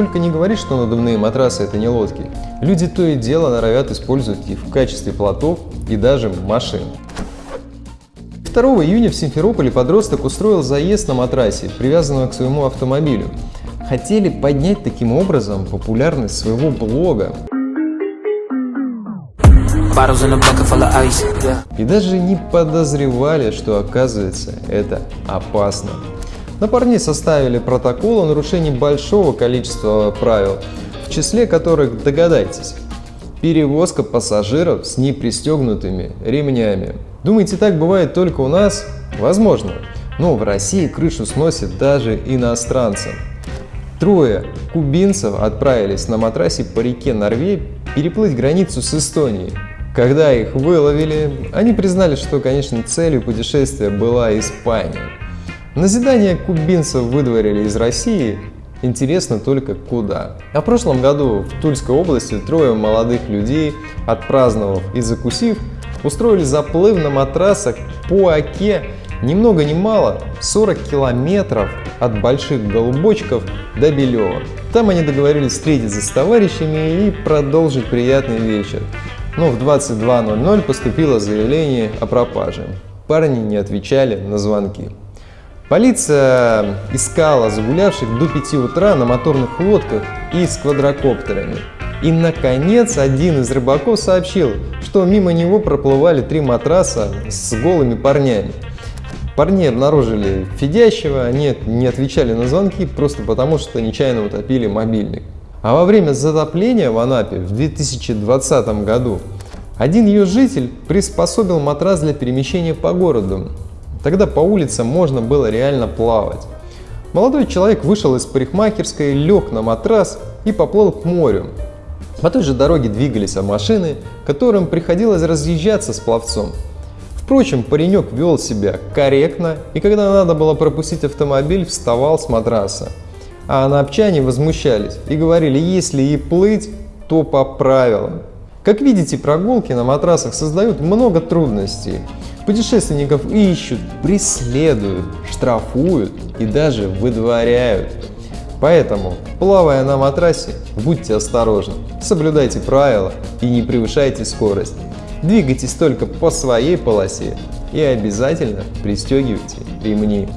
сколько не говорит, что надувные матрасы это не лодки, люди то и дело норовят использовать их в качестве плотов и даже машин. 2 июня в Симферополе подросток устроил заезд на матрасе, привязанного к своему автомобилю. Хотели поднять таким образом популярность своего блога. И даже не подозревали, что оказывается это опасно. На парней составили протокол о нарушении большого количества правил, в числе которых, догадайтесь, перевозка пассажиров с непристегнутыми ремнями. Думаете, так бывает только у нас? Возможно. Но в России крышу сносит даже иностранцам. Трое кубинцев отправились на матрасе по реке Норвей переплыть границу с Эстонией. Когда их выловили, они признали, что, конечно, целью путешествия была Испания. Назидание кубинцев выдворили из России, интересно только куда. А в прошлом году в Тульской области трое молодых людей, отпраздновав и закусив, устроили заплыв на матрасах по Оке ни много ни мало 40 километров от Больших Голубочков до Белева. Там они договорились встретиться с товарищами и продолжить приятный вечер. Но в 22.00 поступило заявление о пропаже. Парни не отвечали на звонки. Полиция искала загулявших до 5 утра на моторных лодках и с квадрокоптерами. И, наконец, один из рыбаков сообщил, что мимо него проплывали три матраса с голыми парнями. Парни обнаружили фидящего, они не отвечали на звонки просто потому, что нечаянно утопили мобильник. А во время затопления в Анапе в 2020 году один ее житель приспособил матрас для перемещения по городу. Тогда по улицам можно было реально плавать. Молодой человек вышел из парикмахерской, лег на матрас и поплыл к морю. По той же дороге двигались машины, которым приходилось разъезжаться с пловцом. Впрочем, паренек вел себя корректно, и когда надо было пропустить автомобиль, вставал с матраса. А анапчане возмущались и говорили, если и плыть, то по правилам. Как видите, прогулки на матрасах создают много трудностей. Путешественников ищут, преследуют, штрафуют и даже выдворяют. Поэтому, плавая на матрасе, будьте осторожны, соблюдайте правила и не превышайте скорость. Двигайтесь только по своей полосе и обязательно пристегивайте ремни.